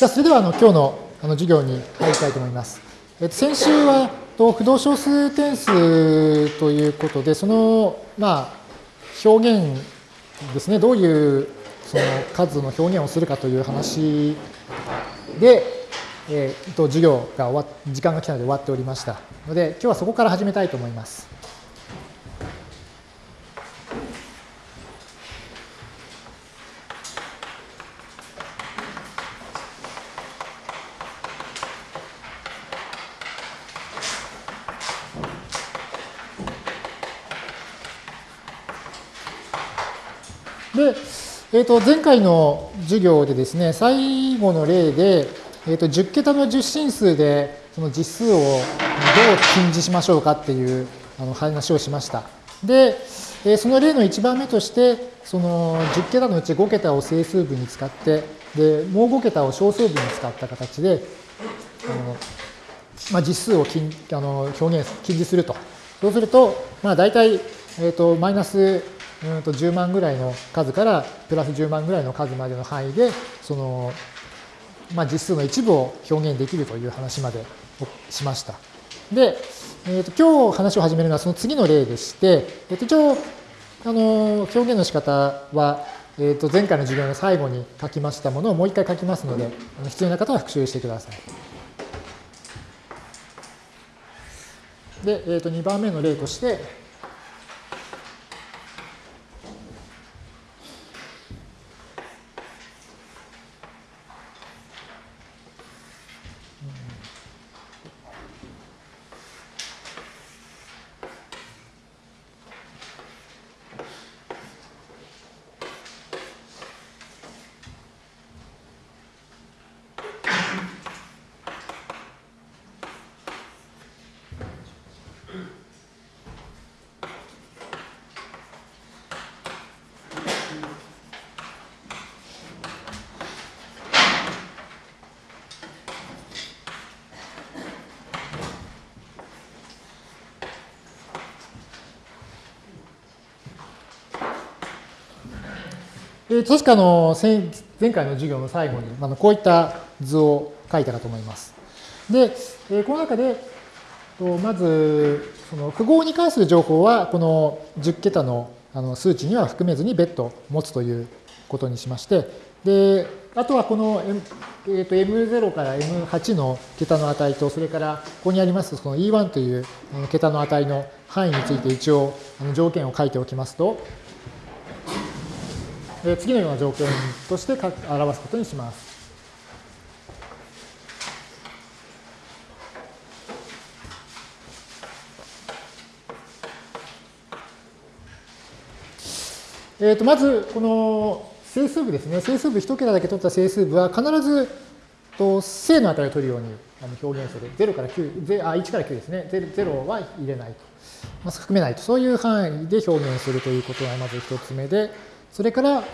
じゃあ、それではあの今日のあの授業に入りたいと思います。えっと、先週はと不動小数点数ということで、その、まあ、表現ですね、どういうその数の表現をするかという話で、えー、と授業が終わ時間が来たので終わっておりましたので、今日はそこから始めたいと思います。で、えー、と前回の授業でですね、最後の例で、えー、と10桁の十進数でその実数をどう禁示しましょうかっていうあの話をしました。で、えその例の1番目として、その10桁のうち5桁を整数部に使って、でもう5桁を小数部に使った形で、あのまあ、実数を禁あの表現、禁示すると。そうすると、まあ、大体、えーとマイナスうんと10万ぐらいの数からプラス10万ぐらいの数までの範囲で、その、まあ、実数の一部を表現できるという話までしました。で、えー、と今日話を始めるのはその次の例でして、えー、と一応、あの表現の仕方は、えー、と前回の授業の最後に書きましたものをもう一回書きますので、あの必要な方は復習してください。で、えー、と2番目の例として、え確かの前回の授業の最後にあのこういった図を書いたかと思います。で、えこの中で、とまず、その符号に関する情報は、この10桁のあの数値には含めずに別途持つということにしまして、で、あとはこの、M えー、と M0 から M8 の桁の値と、それからここにありますその E1 という桁の値の範囲について一応条件を書いておきますと、次のような条件として表すことにします。えー、とまず、この整数部ですね。整数部1桁だけ取った整数部は必ずと正の値を取るように表現する。0から9、あ、1から9ですね。0は入れないと。まあ、含めないと。そういう範囲で表現するということがまず1つ目で、それから、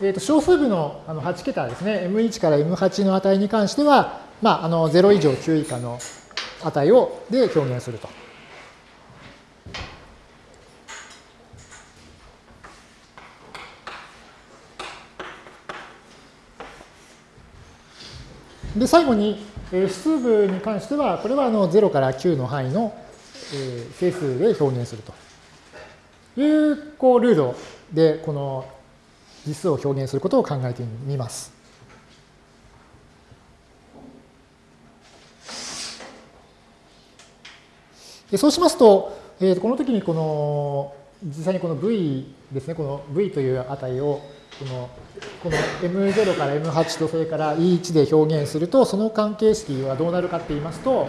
えー、と小数部のあの8桁ですね、M1 から M8 の値に関しては、まあ、あの0以上9以下の値をで表現すると。で、最後に、え指数部に関しては、これはあの0から9の範囲の、え整数で表現するというこうルールで、この実数を表現することを考えてみます。でそうしますと、えー、この時にこの実際にこの v ですね、この v という値をこのこの M0 から M8 とそれから E1 で表現すると、その関係式はどうなるかって言いますと、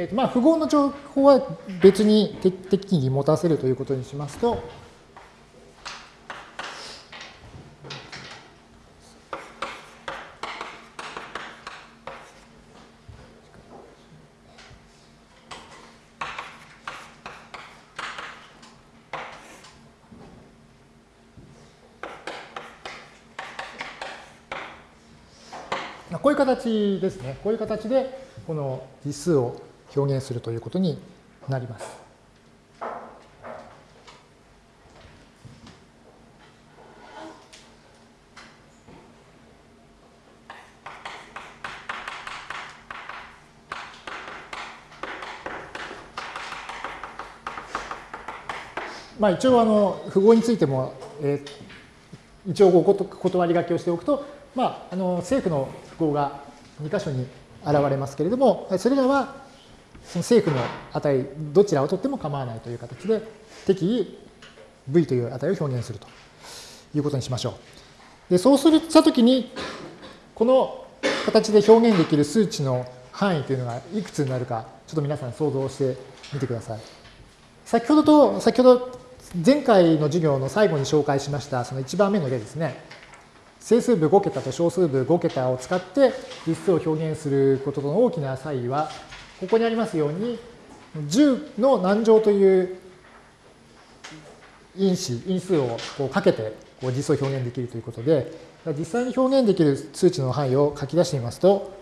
えーとまあ、符号の情報は別に適宜持たせるということにしますと、こういう形ですね。こういう形で、この実数を表現するということになります。まあ、一応あの符号についても、えー、一応お断り書きをしておくと、まあ、あの政府の符号が2箇所に現れますけれども、それらはその政府の値、どちらを取っても構わないという形で、適宜 v という値を表現するということにしましょう。でそうするしたときに、この形で表現できる数値の範囲というのがいくつになるか、ちょっと皆さん想像してみてください。先ほどと、先ほど前回の授業の最後に紹介しましたその1番目の例ですね。整数部5桁と小数部5桁を使って実数を表現することの大きな差異は、ここにありますように、10の何乗という因子、因数をこうかけてこう実装表現できるということで、実際に表現できる数値の範囲を書き出してみますと、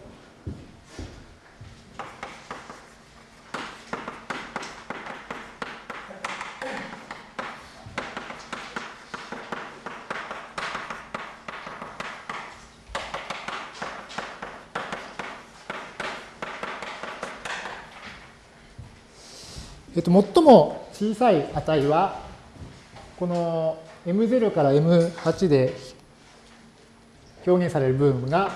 と、最も小さい値は、この M0 から M8 で表現される部分が、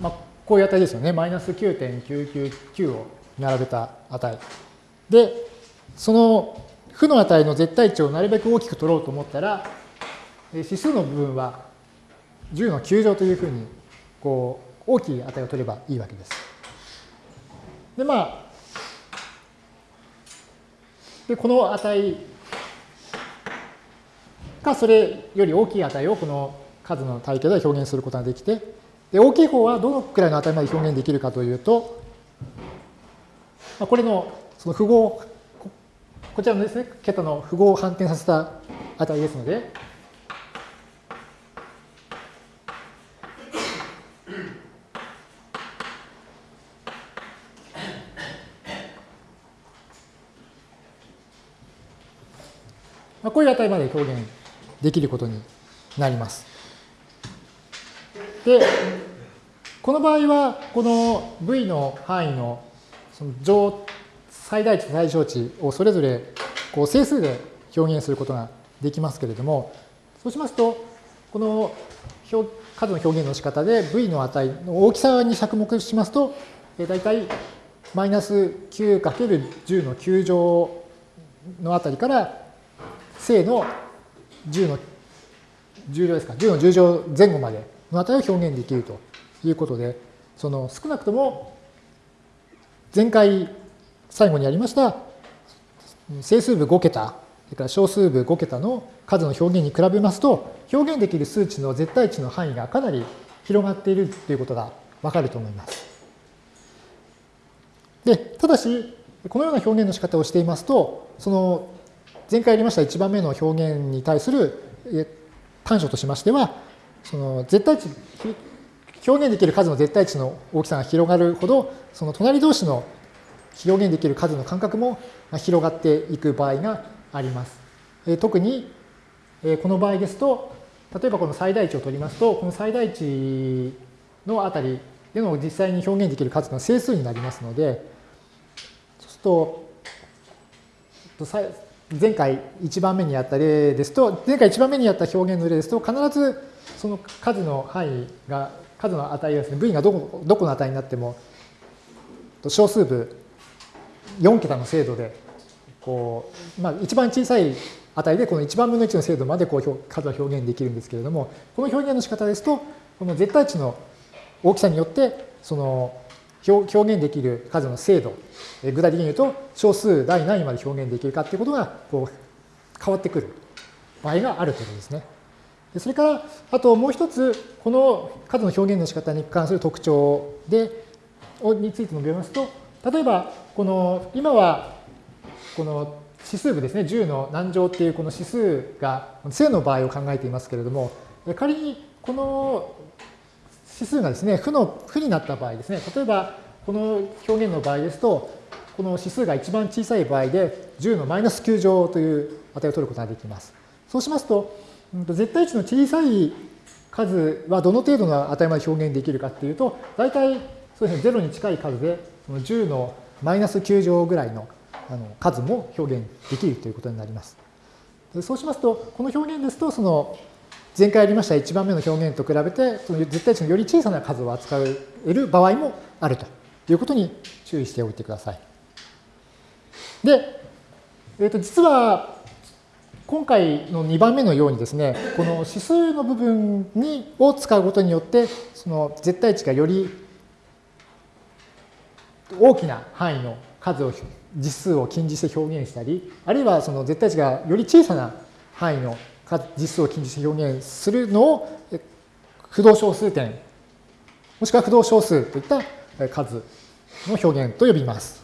まあ、こういう値ですよね。マイナス9.999を並べた値。で、その負の値の絶対値をなるべく大きく取ろうと思ったら、指数の部分は10の9乗というふうにこう大きい値を取ればいいわけです。でまあでこの値かそれより大きい値をこの数の体系では表現することができてで大きい方はどのくらいの値まで表現できるかというと、まあ、これのその符号こちらのですね桁の符号を反転させた値ですのでこういう値まで表現できることになります。で、この場合は、この V の範囲のその上最大値と最小値をそれぞれこう整数で表現することができますけれども、そうしますと、この数の表現の仕方で V の値の大きさに着目しますと、大体マイナス 9×10 の9乗のあたりから正の10の重量ですか、10の10乗前後までの値を表現できるということで、その少なくとも前回最後にやりました整数部5桁、それから小数部5桁の数の表現に比べますと、表現できる数値の絶対値の範囲がかなり広がっているということがわかると思います。で、ただし、このような表現の仕方をしていますと、その前回やりました1番目の表現に対する短所としましては、その絶対値、表現できる数の絶対値の大きさが広がるほど、その隣同士の表現できる数の間隔も広がっていく場合があります。特にこの場合ですと、例えばこの最大値を取りますと、この最大値のあたりでの実際に表現できる数の整数になりますので、そうすると、前回1番目にやった例ですと、前回1番目にやった表現の例ですと、必ずその数の範囲が、数の値がですね、v がどこどこの値になっても、小数部4桁の精度で、こう、まあ、一番小さい値で、この1番分の1の精度までこう数は表現できるんですけれども、この表現の仕方ですと、この絶対値の大きさによって、その表現できる数の精度、具体的に言うと小数第何位まで表現できるかっていうことがこう変わってくる場合があるということですね。それから、あともう一つ、この数の表現の仕方に関する特徴で、について述べますと、例えば、この、今は、この指数部ですね、10の何乗っていうこの指数が正の場合を考えていますけれども、仮にこの指数がですね、負の、負になった場合ですね、例えばこの表現の場合ですと、この指数が一番小さい場合で10のマイナス9乗という値を取ることができます。そうしますと、絶対値の小さい数はどの程度の値まで表現できるかっていうと、大体そうですね、0に近い数で、その10のマイナス9乗ぐらいのあの数も表現できるということになります。そうしますと、この表現ですと、その前回やりました1番目の表現と比べて、その絶対値のより小さな数を扱える場合もあるということに注意しておいてください。で、えー、と実は今回の2番目のようにですね、この指数の部分にを使うことによって、その絶対値がより大きな範囲の数を実数を近似して表現したり、あるいはその絶対値がより小さな範囲の実数を近似して表現するのを不動小数点、もしくは不動小数といった数の表現と呼びます。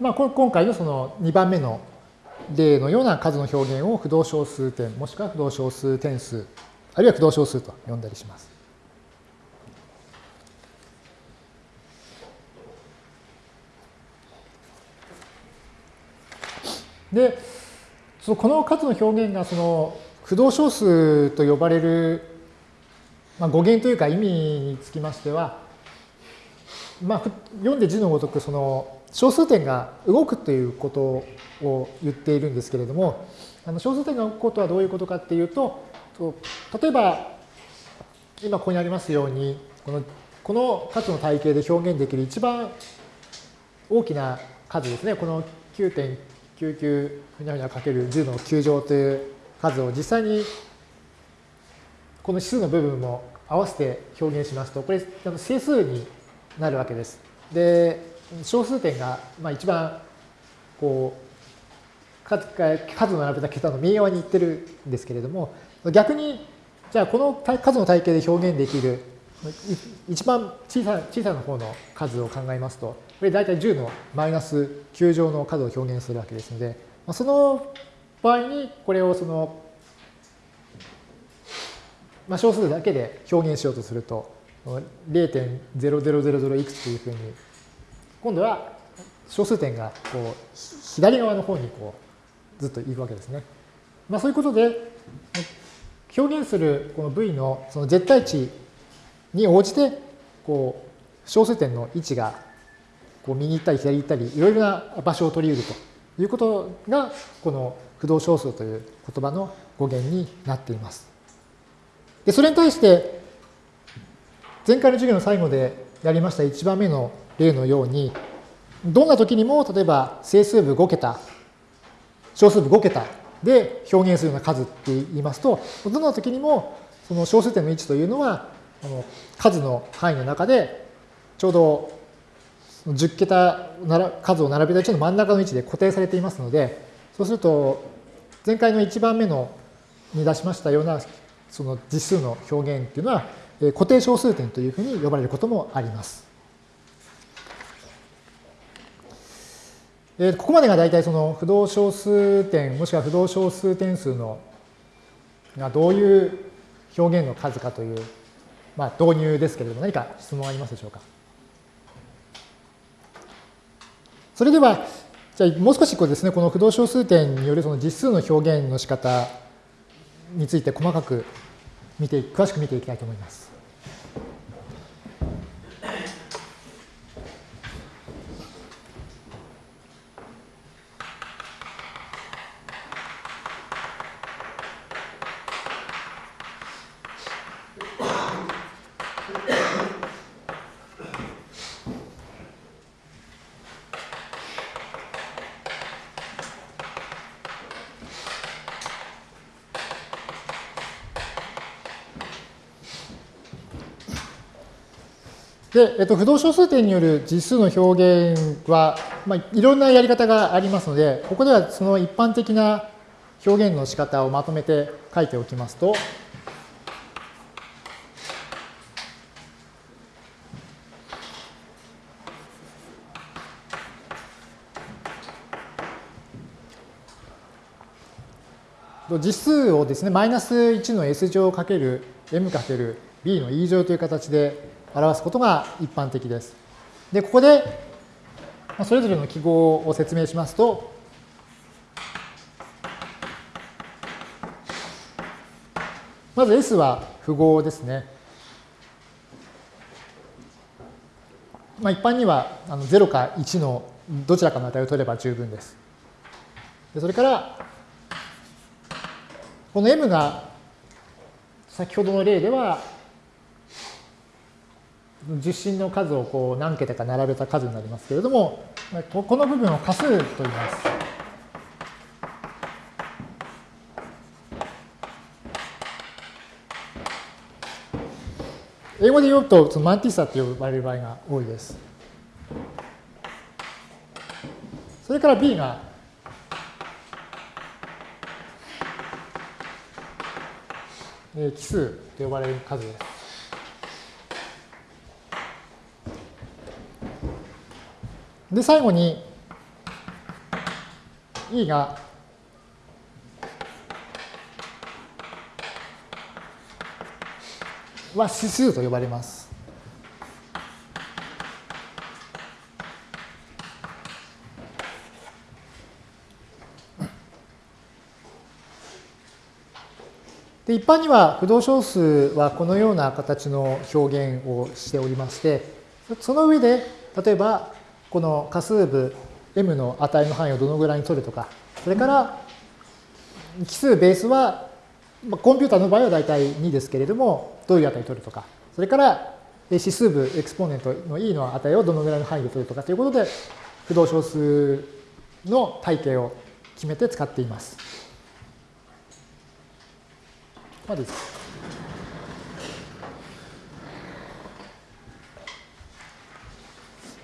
まあ、今回のその2番目の例のような数の表現を不動小数点、もしくは不動小数点数、あるいは不動小数と呼んだりします。で、そのこの数の表現がその不動小数と呼ばれる、まあ、語源というか意味につきましては、まあ、読んで字のごとくその小数点が動くということを言っているんですけれども、あの小数点が動くことはどういうことかっていうと、例えば、今ここにありますように、このこの数の体系で表現できる一番大きな数ですね、この9.99ふにゃふにゃかける10の9乗という数を実際にこの指数の部分も合わせて表現しますと、これ整数になるわけです。で、小数点が、まあ、一番こう数数の並べた桁の右側に行ってるんですけれども逆にじゃあこの数の体系で表現できる一番小さ小さな方の数を考えますとこれ大体10のマイナス9乗の数を表現するわけですのでその場合にこれをその、まあ、小数だけで表現しようとすると0.0000いくつというふうに今度は小数点がこう左側の方にこうずっと行くわけですね。まあ、そういうことで表現するこの v のその絶対値に応じてこう小数点の位置がこう右行ったり左行ったりいろいろな場所を取り得るということがこの不動小数という言葉の語源になっています。でそれに対して前回の授業の最後でやりました1番目の例のように、どんな時にも、例えば整数部5桁、小数部5桁で表現するような数って言いますと、どんな時にも、その小数点の位置というのは、の数の範囲の中で、ちょうど10桁数を並べた位置の真ん中の位置で固定されていますので、そうすると、前回の1番目のに出しましたようなその実数の表現っていうのは、固定小数点というふうに呼ばれることもあります。えここまでが大体その不動小数点もしくは不動小数点数のがどういう表現の数かという、まあ、導入ですけれども何か質問ありますでしょうか？それでは、じゃあもう少しこうですね、この不動小数点によるその実数の表現の仕方について細かく見て、詳しく見ていきたいと思います。で、えっと、不動小数点による実数の表現は、まあ、いろんなやり方がありますので、ここではその一般的な表現の仕方をまとめて書いておきますと、実数をですね、マイナス1の s 乗かける m かける b の e 乗という形で表すことが一般的です。で、ここで、それぞれの記号を説明しますと、まず S は符号ですね。まあ、一般にはあの0か1のどちらかの値を取れば十分です。でそれから、この m が先ほどの例では受信の数をこう何桁か並べた数になりますけれども、この部分を仮数と言います。英語で言うと、そのマンティサと呼ばれる場合が多いです。それから B が、奇数と呼ばれる数です。で、最後に E がは指数と呼ばれます。で一般には不動小数はこのような形の表現をしておりましてその上で例えばこの仮数部 m の値の範囲をどのぐらいに取るとか、それから奇数ベースは、まあコンピューターの場合は大体2ですけれども、どういう値を取るとか、それから指数部エクスポーネントの e の値をどのぐらいの範囲で取るとかということで、不動小数の体系を決めて使っています。まずです、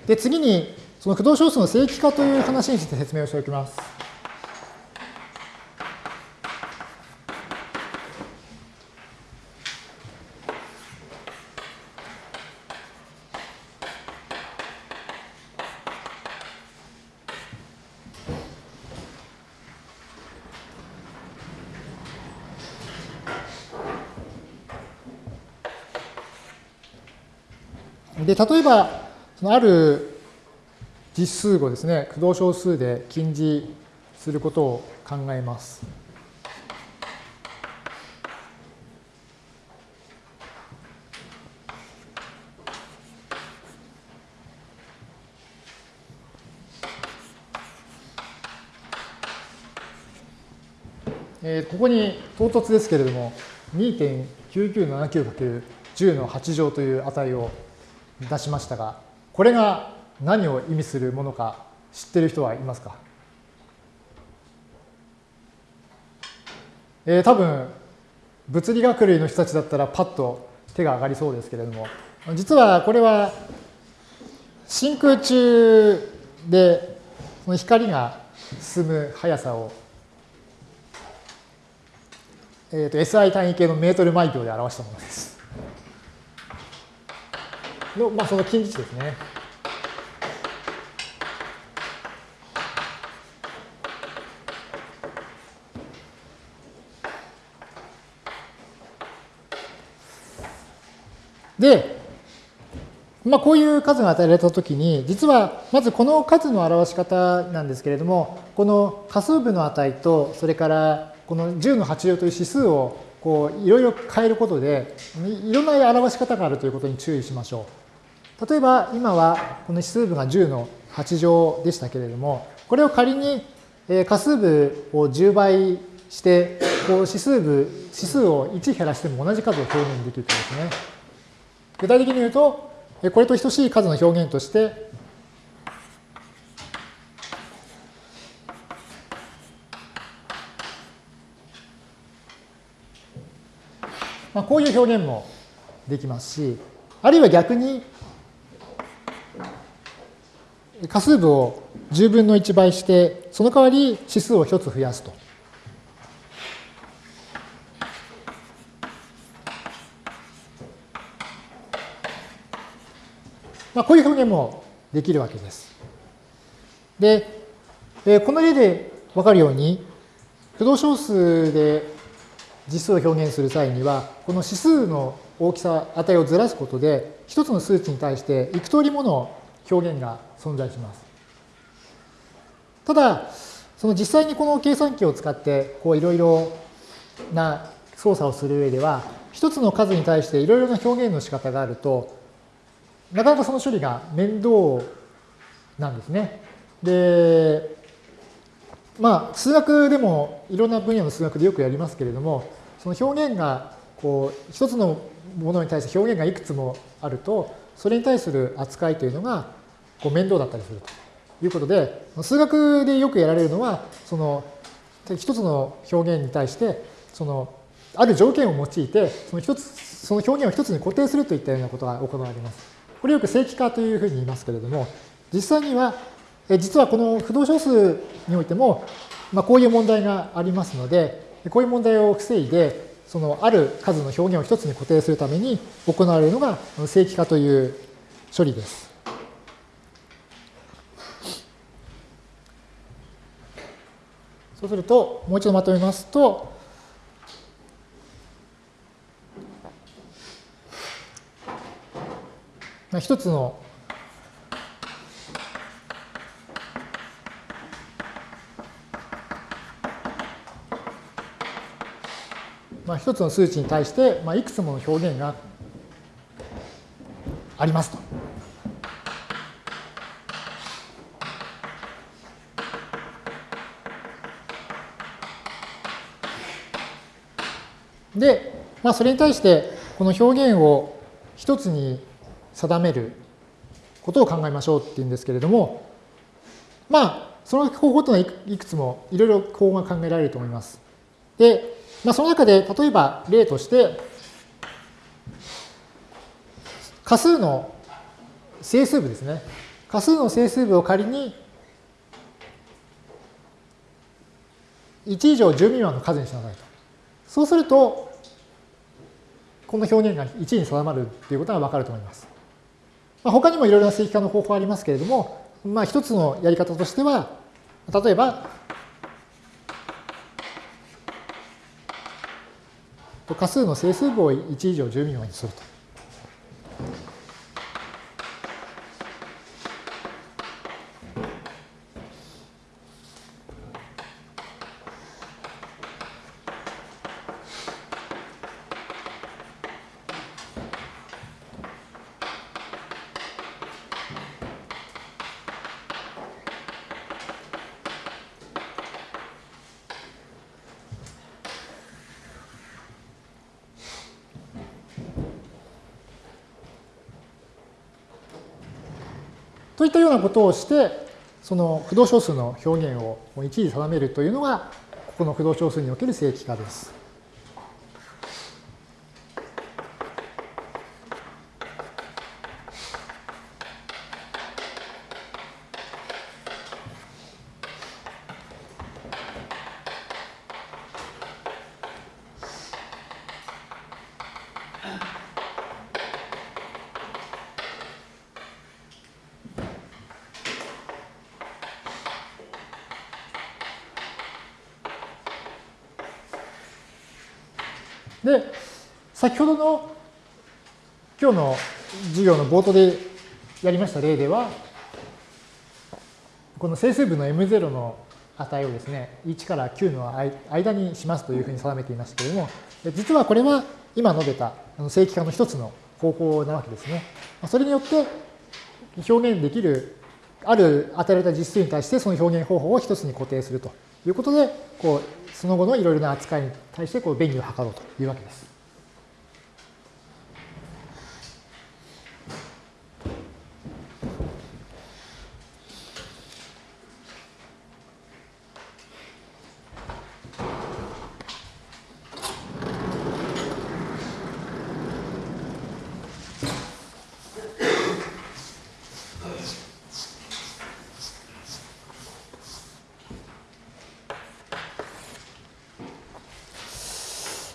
で次に、その駆動小数の正規化という話について説明をしておきます。で、例えば、そのある実数をですね、駆動小数で近似することを考えます。えー、ここに唐突ですけれども、2.9979×10 の8乗という値を出しましたが、これが何を意味するものか知ってる人はいますか？えー、多分物理学類の人たちだったらパッと手が上がりそうですけれども実はこれは真空中でその光が進む速さを、えー、と SI 単位系のメートル毎秒で表したものです。の、まあ、その近似値ですね。で、まあ、こういう数が与えられたときに、実はまずこの数の表し方なんですけれども、この仮数部の値と、それからこの10の8乗という指数をこういろいろ変えることで、いろんな表し方があるということに注意しましょう。例えば今はこの指数部が10の8乗でしたけれども、これを仮に仮数部を10倍して、こう指数部、指数を1減らしても同じ数を表現できるとですね。具体的に言うと、これと等しい数の表現として、まあ、こういう表現もできますし、あるいは逆に、仮数部を10分の1倍して、その代わり指数を1つ増やすと。まあ、こういう表現もできるわけです。で、えこの例でわかるように、不動小数で実数を表現する際には、この指数の大きさ、値をずらすことで、一つの数値に対して幾通りもの表現が存在します。ただ、その実際にこの計算機を使って、こういろいろな操作をする上では、一つの数に対していろいろな表現の仕方があると、なかなかその処理が面倒なんですね。で、まあ、数学でもいろんな分野の数学でよくやりますけれども、その表現が、こう、一つのものに対して表現がいくつもあると、それに対する扱いというのがこう面倒だったりするということで、数学でよくやられるのは、その一つの表現に対して、そのある条件を用いて、その一つ、その表現を一つに固定するといったようなことが行われます。これよく正規化というふうに言いますけれども、実際には、実はこの不動小数においても、まあ、こういう問題がありますので、こういう問題を防いで、そのある数の表現を一つに固定するために行われるのが正規化という処理です。そうすると、もう一度まとめますと、まあ一つのまあ、一つの数値に対して、まあ、いくつもの表現がありますと。で、まあ、それに対してこの表現を一つに定めることを考えましょうっていうんですけれども、まあ、その方法というのはいくつもいろいろ方法が考えられると思います。で、まあ、その中で例えば例として、仮数の整数部ですね。仮数の整数部を仮に1以上10未満の数にしなさいと。そうすると、この表現が1に定まるということがわかると思います。まあ、他にもいろいろな正規化の方法ありますけれども、まあ、一つのやり方としては、例えば、仮数の整数部を1以上10未満にすると。といったようなことをして、その不動小数の表現を一時定めるというのが、ここの不動小数における正規化です。で、先ほどの今日の授業の冒頭でやりました例では、この整数部の M0 の値をですね、1から9の間にしますというふうに定めていましたけれども、実はこれは今述べた正規化の一つの方法なわけですね。それによって表現できる、ある与えられた実数に対してその表現方法を一つに固定するということで、こうその後のいろいろな扱いに対してこう便宜を図ろうというわけです。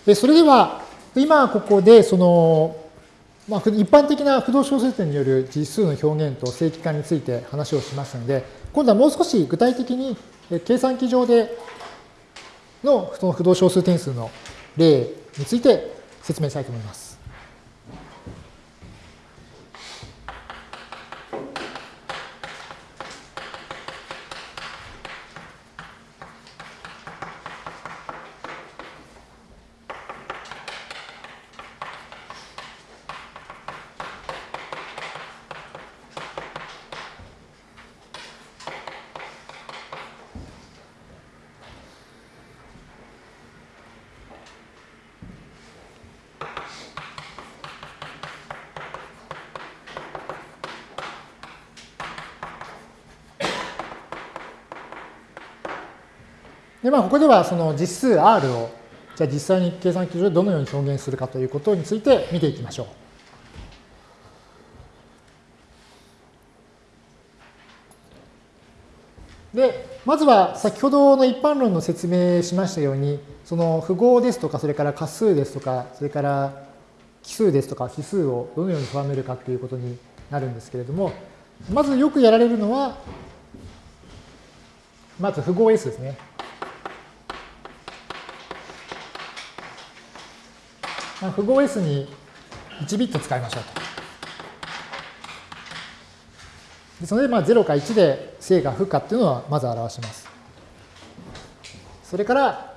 でそれでは、今ここで、その、まあ、一般的な不動小数点による実数の表現と正規化について話をしますので、今度はもう少し具体的に計算機上でのその不動小数点数の例について説明したいと思います。ここではその実数 R を、じゃあ実際に計算機上でどのように表現するかということについて見ていきましょう。で、まずは先ほどの一般論の説明しましたように、その符号ですとか、それから仮数ですとか、それから奇数ですとか指数をどのように定めるかということになるんですけれども、まずよくやられるのは、まず符号 S ですね。符号 S に1ビット使いましょうと。でそれでまあ0か1で正か負かっていうのはまず表します。それから、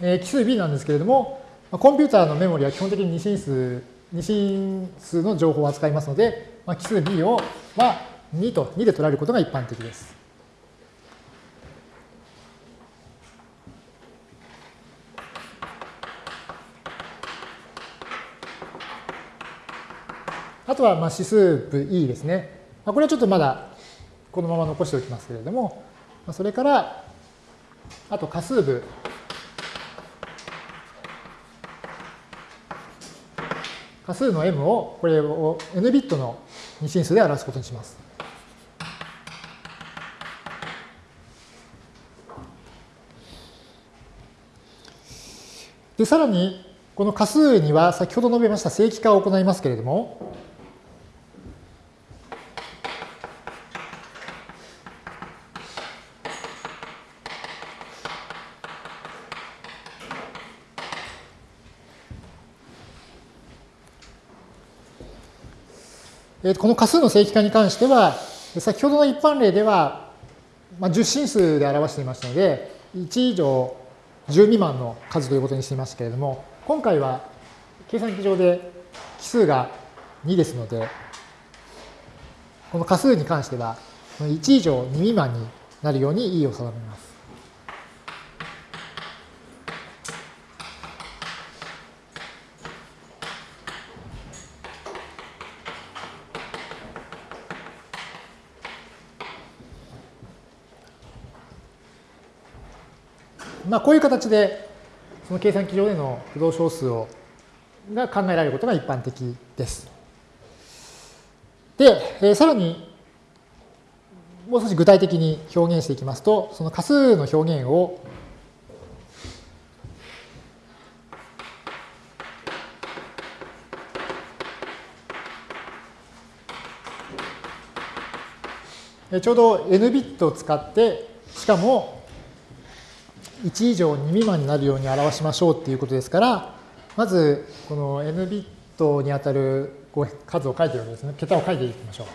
えー、奇数 B なんですけれども、コンピューターのメモリは基本的に二進数、二進数の情報を扱いますので、まあ、奇数 B を、まあ、2と2で取られることが一般的です。あとはまあ指数部 E ですね。まあ、これはちょっとまだこのまま残しておきますけれども、まあそれから、あと仮数部。仮数の m を、これを n ビットの二進数で表すことにします。で、さらに、この仮数には先ほど述べました正規化を行いますけれども、この仮数の正規化に関しては、先ほどの一般例では、まあ、10進数で表していましたので、1以上10未満の数ということにしていましたけれども、今回は計算機上で奇数が2ですので、この仮数に関しては、1以上2未満になるように E を定めます。まあ、こういう形で、その計算機上での不動小数をが考えられることが一般的です。で、えー、さらに、もう少し具体的に表現していきますと、その仮数の表現をちょうど n ビットを使って、しかも1以上2未満になるように表しましょうっていうことですから、まず、この n ビットにあたる数を書いてるわけですね。桁を書いていきましょう。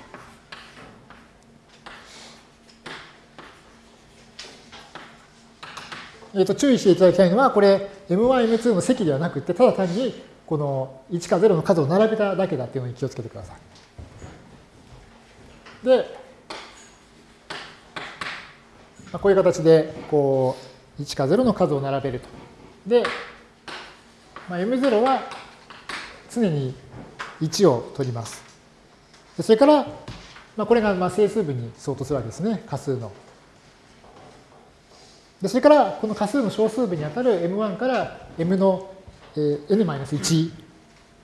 えー、と注意していただきたいのは、これ M1、M2 の積ではなくて、ただ単にこの1か0の数を並べただけだっていうのに気をつけてください。で、まあ、こういう形でこう1か0の数を並べると。で、まあ、M0 は常に1を取ります。それから、まあ、これがまあ整数部に相当するわけですね、仮数の。でそれから、この仮数の小数部にあたる M1 から M の n-1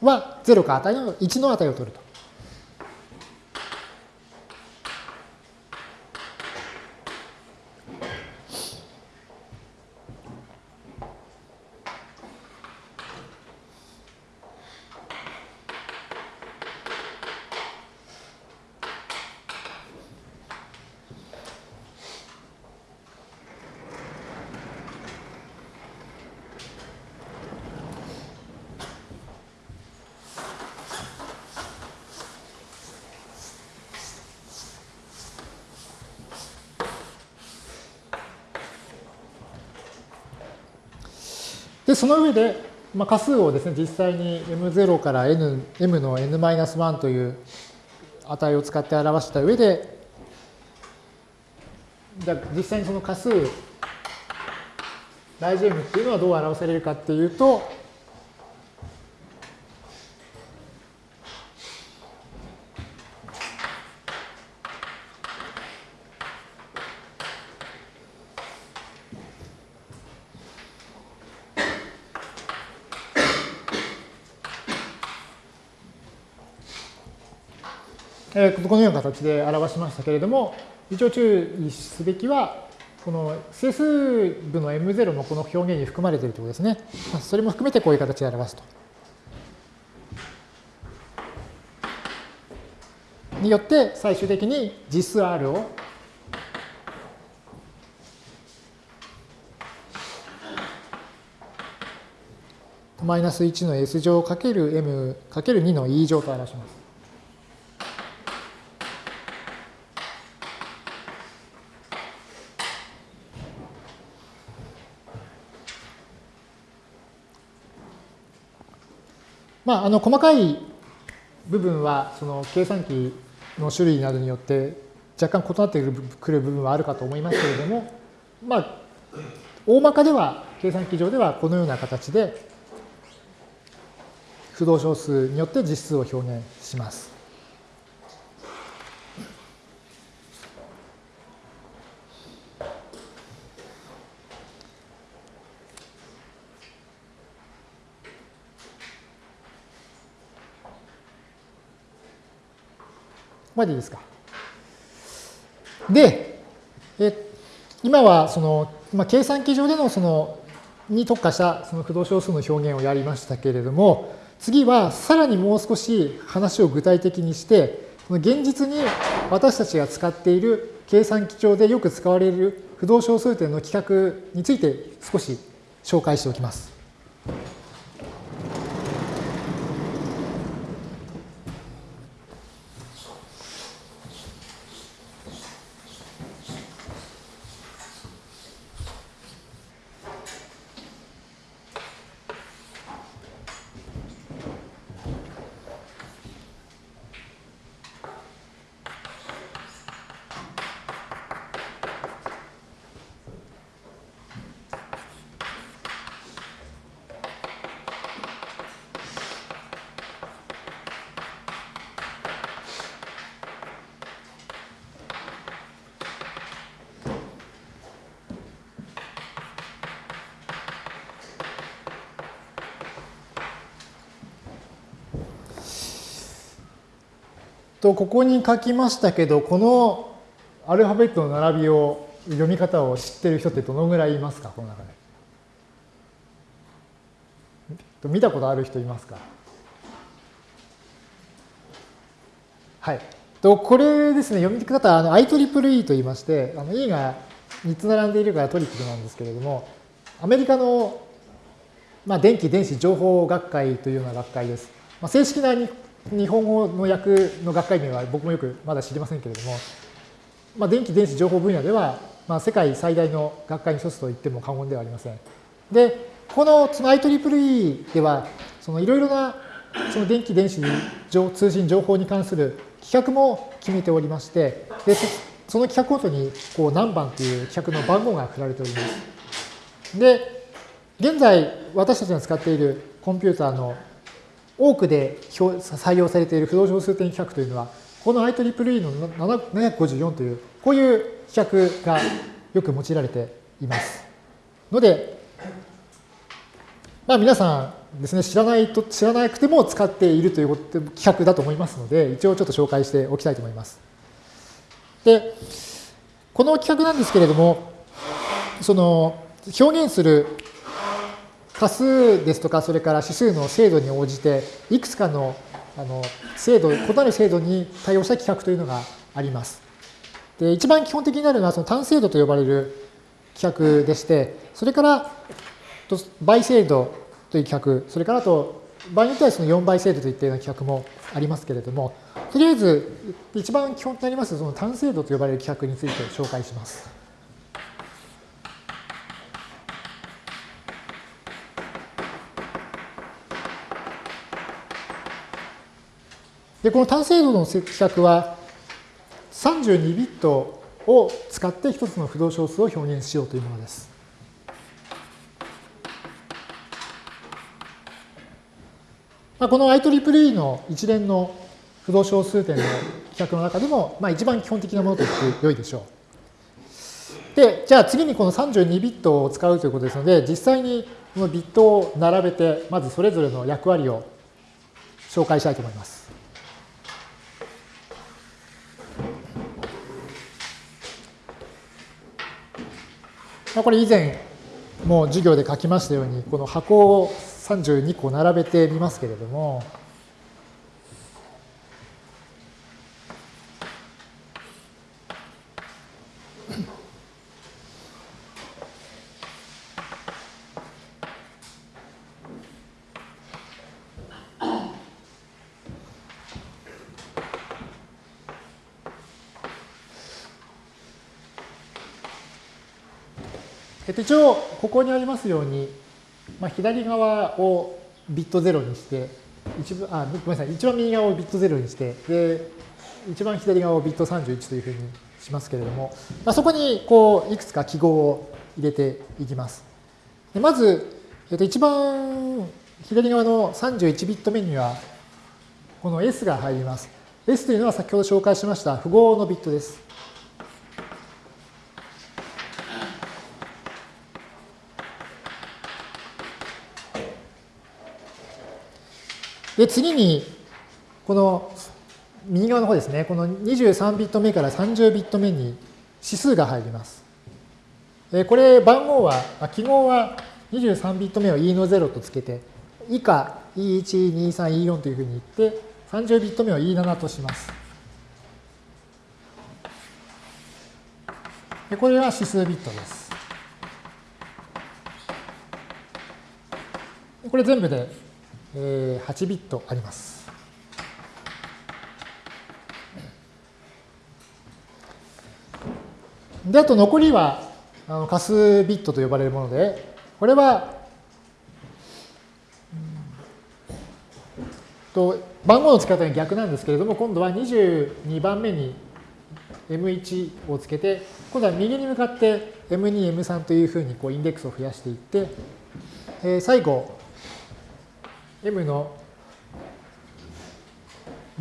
は0か値の1の値を取ると。で、その上で、まあ、仮数をですね、実際に m0 から n、m の n-1 という値を使って表した上で、じゃ実際にその仮数、大 m っていうのはどう表されるかっていうと、えー、このような形で表しましたけれども、一応注意すべきは、この整数部の M0 のこの表現に含まれているということですね。それも含めてこういう形で表すと。によって最終的に実数 R をマイナス1の S 乗かける M かける2の E 乗と表します。まあ、あの細かい部分はその計算機の種類などによって若干異なってくる部分はあるかと思いますけれども、まあ、大まかでは計算機上ではこのような形で不動小数によって実数を表現します。までですか。で、え今はその、まあ、計算機上でのそのに特化したその不動小数の表現をやりましたけれども、次はさらにもう少し話を具体的にしてその、現実に私たちが使っている計算機上でよく使われる不動小数点の規格について少し紹介しておきます。と、ここに書きましたけど、このアルファベットの並びを、読み方を知ってる人ってどのぐらいいますか、この中で。見たことある人いますか？はい。と、これですね、読み方あの IEEE と言いまして、あの E が3つ並んでいるからトリプルなんですけれども、アメリカのまあ、電気電子情報学会というような学会です。まあ、正式な日本語の訳の学会名は僕もよくまだ知りませんけれども、まあ、電気電子情報分野では、まあ、世界最大の学会の一つと言っても過言ではありません。で、このその IEEE では、そのいろいろなその電気電子通信情報に関する規格も決めておりまして、でその規格ごとにこう何番という規格の番号が振られております。で、現在私たちが使っているコンピューターの多くで採用されている不動小数点規格というのは、この IEEE の754という、こういう規格がよく用いられています。ので、まあ皆さんですね、知らないと、知らなくても使っているということ規格だと思いますので、一応ちょっと紹介しておきたいと思います。で、この規格なんですけれども、その表現する仮数ですとか、それから指数の精度に応じて、いくつかのあの精度、異なる精度に対応した規格というのがあります。で一番基本的になるのはその単精度と呼ばれる規格でして、それから倍精度という規格、それからあと場合によってはその4倍精度といったような規格もありますけれども、とりあえず一番基本となりますその単精度と呼ばれる規格について紹介します。で、この単精度の規格は32ビットを使って一つの不動小数を表現しようというものです。まあ、この IEEE の一連の不動小数点の規格の中でも、まあ、一番基本的なものと言ってよいでしょう。で、じゃあ次にこの32ビットを使うということですので、実際にこのビットを並べて、まずそれぞれの役割を紹介したいと思います。これ以前もう授業で書きましたように、この箱を32個並べてみますけれども、一応、ここにありますように、まあ、左側をビット0にして、一番あごめんなさい、一番右側をビット0にして、で、一番左側をビット31というふうにしますけれども、まあ、そこにこういくつか記号を入れていきます。でまず、えっと、一番左側の31ビット目には、この S が入ります。S というのは先ほど紹介しました符号のビットです。で、次に、この右側の方ですね、この23ビット目から30ビット目に指数が入ります。これ、番号は、記号は23ビット目を E の0とつけて、以下 E1、E3、E4 というふうに言って、30ビット目を E7 とします。これは指数ビットです。これ全部でえ8ビットあります。で、あと残りはあの仮数ビットと呼ばれるもので、これは、と番号の付け方が逆なんですけれども、今度は22番目に M1 をつけて、今度は右に向かって M2、M3 というふうにこうインデックスを増やしていって、えー、最後、m の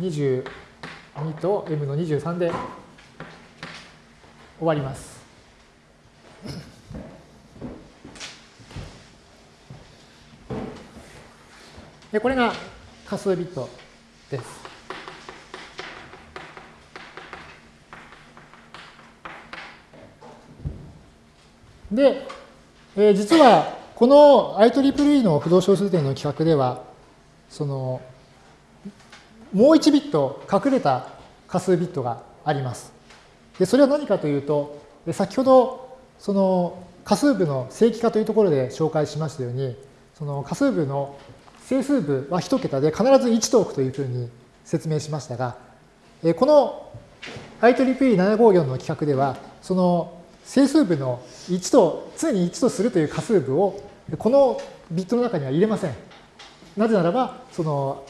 22と m の23で終わります。でこれが仮数ビットです。で、えー、実はこの IEEE の不動小数点の規格ではその、もう1ビット隠れた仮数ビットがあります。で、それは何かというと、先ほど、その仮数部の正規化というところで紹介しましたように、その仮数部の整数部は1桁で必ず1と置くというふうに説明しましたが、この IEEE754 の規格では、その整数部の1と、常に1とするという仮数部を、このビットの中には入れません。なぜならば、その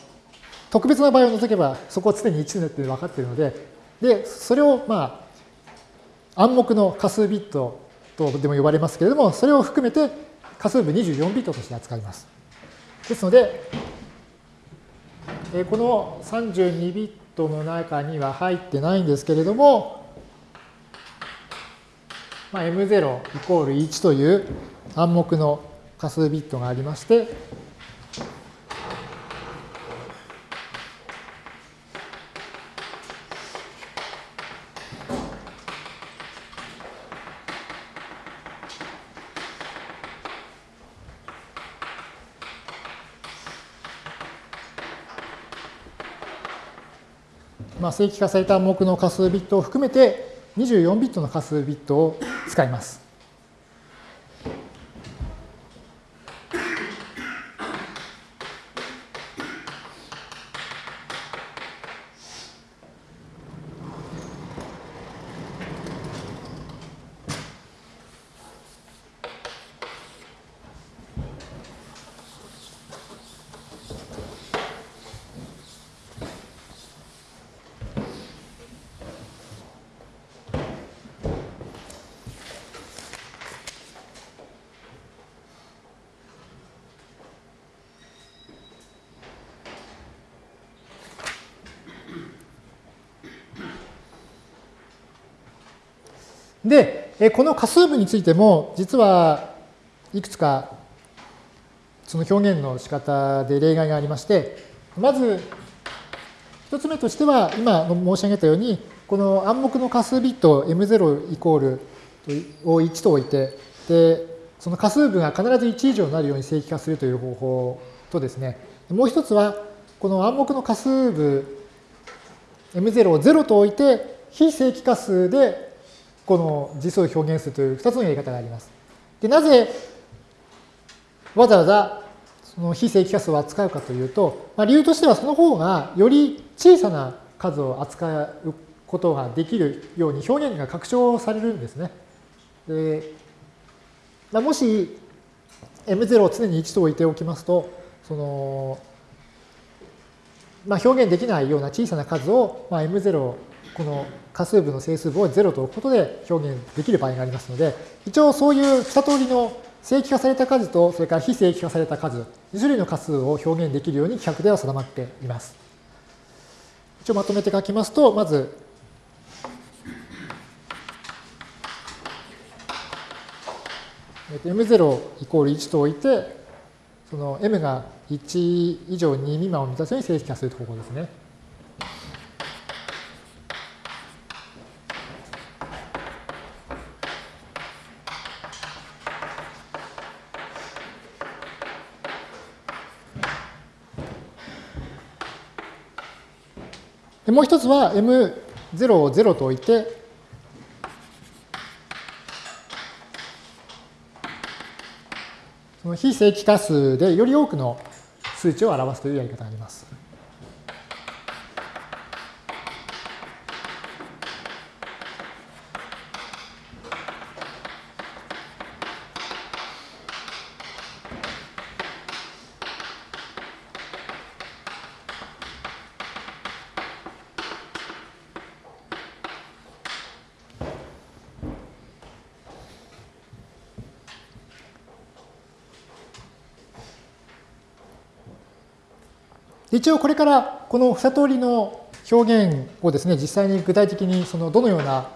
特別な場合を除けば、そこは常に1になって分かっているので、で、それをまあ、暗黙の仮数ビットとでも呼ばれますけれども、それを含めて仮数部24ビットとして扱います。ですので、えこの32ビットの中には入ってないんですけれども、まあ、M0 イコール1という暗黙の仮数ビットがありまして、正規化された目の仮数ビットを含めて24ビットの仮数ビットを使います。で、この仮数部についても、実はいくつかその表現の仕方で例外がありまして、まず一つ目としては、今申し上げたように、この暗黙の仮数ビット M0 イコールを1と置いて、で、その仮数部が必ず1以上になるように正規化するという方法とですね、もう一つは、この暗黙の仮数部 M0 を0と置いて、非正規化数でこの実数を表現するという2つのやり方があります。でなぜわざわざその非正規化数を扱うかというと、まあ、理由としてはその方がより小さな数を扱うことができるように表現が拡張されるんですね。でまあ、もし M0 を常に1と置いておきますと、そのまあ、表現できないような小さな数を、まあ、M0 この仮数部の整数部を0と置くことで表現できる場合がありますので、一応そういう2通りの正規化された数と、それから非正規化された数、2種類の仮数を表現できるように規格では定まっています。一応まとめて書きますと、まず、M0 イコール1と置いて、その M が1以上2未満を満たすように正規化する方法ですね。もう一つは M0 を0と置いて、その非正規化数でより多くの数値を表すというやり方があります。一応これからこの2通りの表現をですね、実際に具体的にそのどのような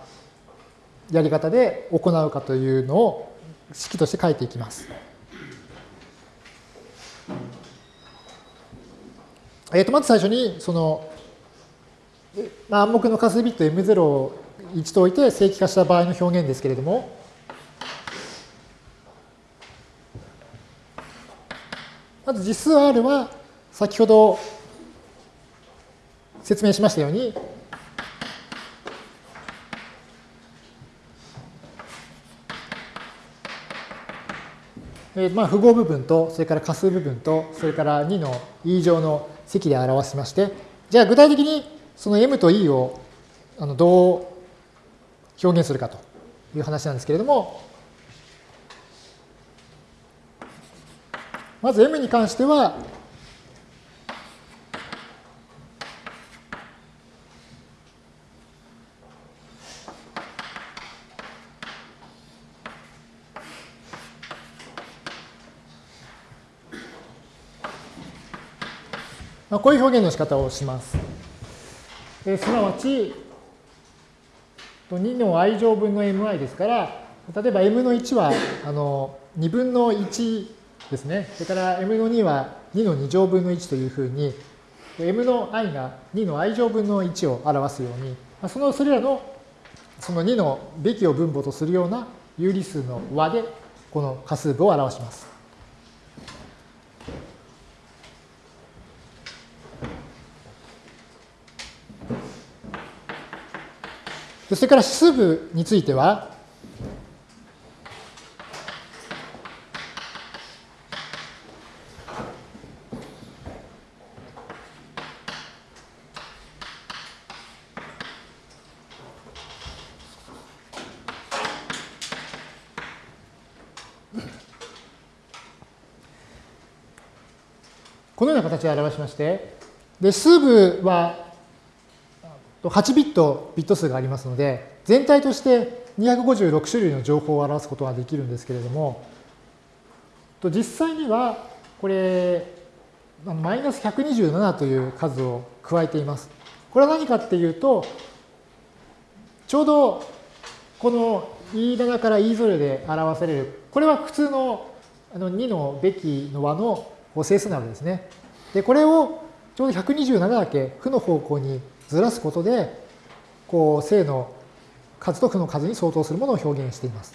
やり方で行うかというのを式として書いていきます。えー、とまず最初にその、まあ、暗黙の仮数ビット M0 を1と置いて正規化した場合の表現ですけれども、まず実数 R は先ほど説明しましたように、えー、まあ符号部分と、それから仮数部分と、それから2の e 乗の積で表しまして、じゃあ具体的にその m と e をあのどう表現するかという話なんですけれども、まず m に関しては、こういう表現の仕方をします。えすなわち、2の i 乗分の mi ですから、例えば m の1はあの2分の1ですね。それから m の2は2の2乗分の1というふうに、m の i が2の i 乗分の1を表すように、そのそれらのその2のべきを分母とするような有理数の和でこの仮数部を表します。それから指数部については、このような形で表しまして、で数部は8ビットビット数がありますので、全体として256種類の情報を表すことができるんですけれども、実際にはこれ、マイナス127という数を加えています。これは何かっていうと、ちょうどこの E7 から E0 で表される、これは普通の2のべきの和の整数なわけですね。で、これをちょうど127だけ負の方向にずらすことで、こう、正の数と負の数に相当するものを表現しています。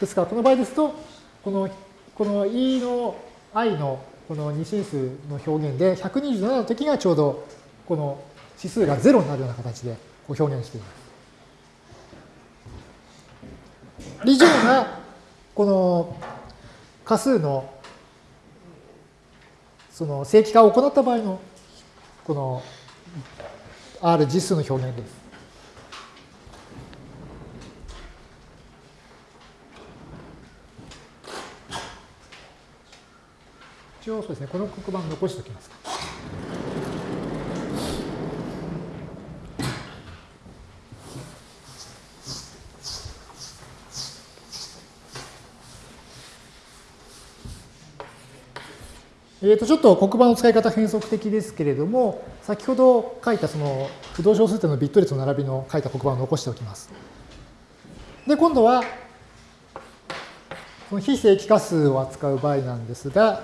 ですから、この場合ですと、この、この E の i のこの二進数の表現で、127の時がちょうど、この指数が0になるような形でこう表現しています。以上が、この仮数のその正規化を行った場合のこの R 実数の表現です。一応そうですね、この黒板残しておきますか。えー、とちょっと黒板の使い方変則的ですけれども、先ほど書いたその不動小数点のビット列の並びの書いた黒板を残しておきます。で、今度は、この非正規化数を扱う場合なんですが、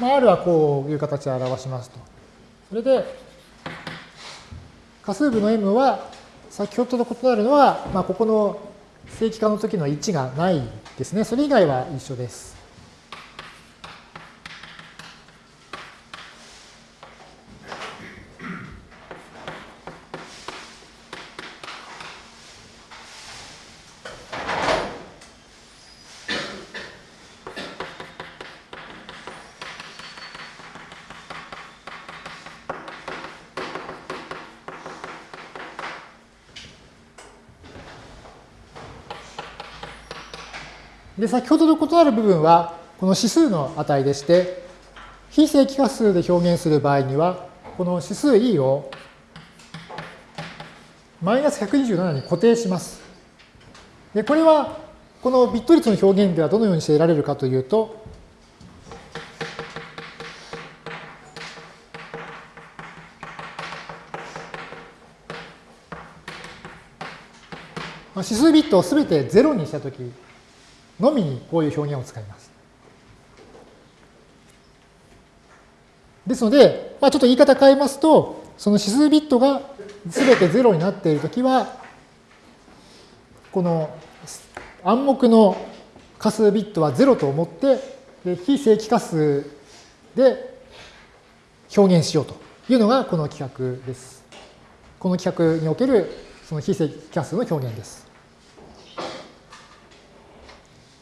まあ、R はこういう形で表しますと。それで、仮数部の M は先ほどと異なるのは、まあ、ここの正規化の時の1がないですね。それ以外は一緒です。先ほどと異なる部分は、この指数の値でして、非正規化数で表現する場合には、この指数 e をマイナス127に固定します。で、これは、このビット率の表現ではどのようにして得られるかというと、指数ビットをすべて0にしたときのみにこういう表現を使います。ですので、まあ、ちょっと言い方変えますと、その指数ビットが全て0になっているときは、この暗黙の仮数ビットは0と思って、で非正規仮数で表現しようというのがこの規格です。この規格におけるその非正規仮数の表現です。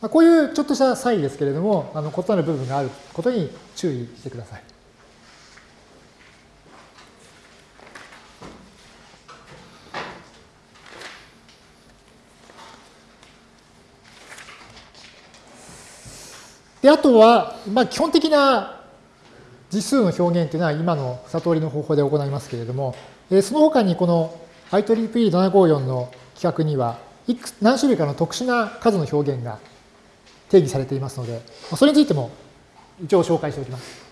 こういうちょっとした差異ですけれども、あの異なる部分があることに注意してください。で、あとは、まあ、基本的な実数の表現というのは今の悟りの方法で行いますけれども、えその他にこの IEEE754 の規格にはいく何種類かの特殊な数の表現が定義されていますので、それについても一応紹介しておきます。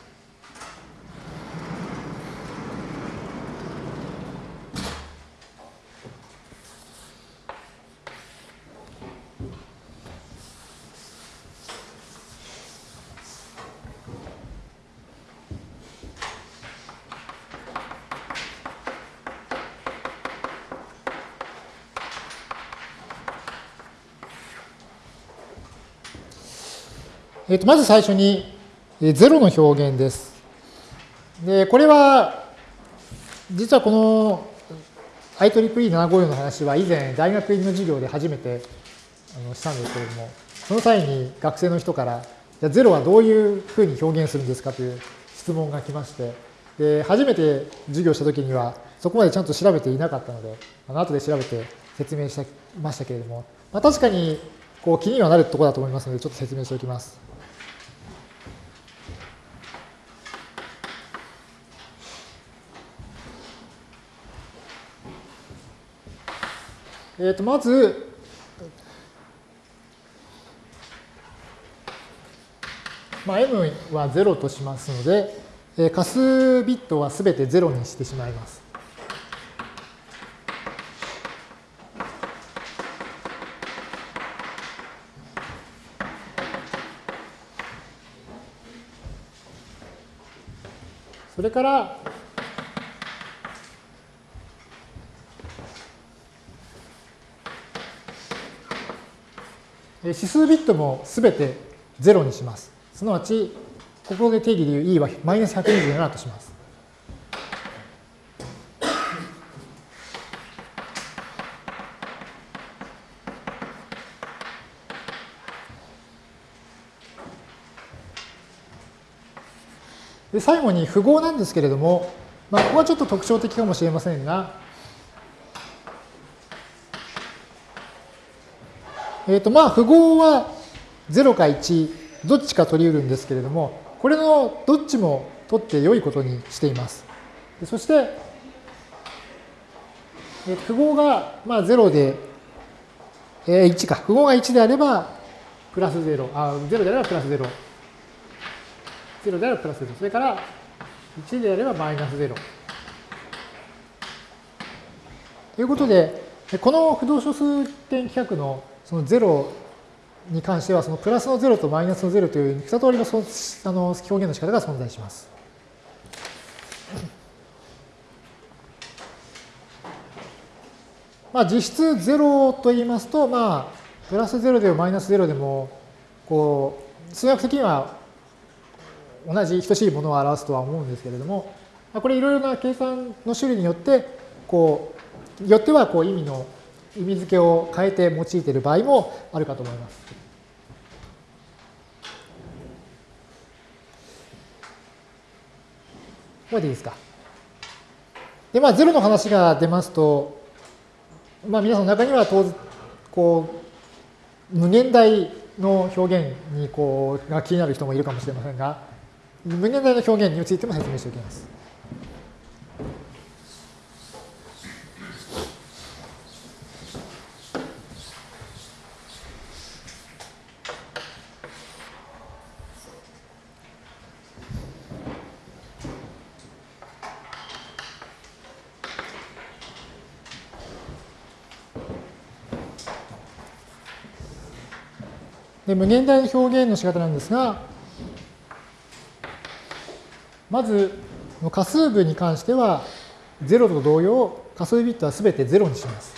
えー、とまず最初に、え0の表現です。で、これは、実はこの IEEE754 の話は以前大学院の授業で初めてあのしたんですけれども、その際に学生の人から、じゃ0はどういうふうに表現するんですかという質問が来まして、で初めて授業した時にはそこまでちゃんと調べていなかったので、あの後で調べて説明しましたけれども、まあ、確かにこう気にはなるところだと思いますので、ちょっと説明しておきます。えー、とまず、まあ、m は0としますので、えー、仮数ビットはすべて0にしてしまいます。それから、指数ビットもすべて0にします。すなわち、ここで定義でいう e はマイナス127とします。で最後に符号なんですけれども、まあ、ここはちょっと特徴的かもしれませんが、えっ、ー、と、まあ、符号は0か1、どっちか取り得るんですけれども、これのどっちも取って良いことにしています。そして、えー、符号が、まあ、0で、えー、1か。符号が1であれば、プラス0。あ、0であればプラス0。0であればプラス0。それから、1であればマイナス0。ということで、この不動小数点規格のその0に関しては、そのプラスの0とマイナスの0という2通りのそあの表現の仕方が存在します。まあ、実質0と言いますと、まあ、プラス0でもマイナス0でも、こう、数学的には同じ等しいものを表すとは思うんですけれども、これいろいろな計算の種類によって、こう、よってはこう意味の意味付けを変えて用いている場合もあるかと思います。これでいいですか？で、まあ、0の話が出ますと、まあ、皆さんの中には当然、こう、無限大の表現にこうが気になる人もいるかもしれませんが、無限大の表現についても説明しておきます。で無限大の表現の仕方なんですが、まず仮数部に関しては、0と同様、仮数ビットはすべて0にします。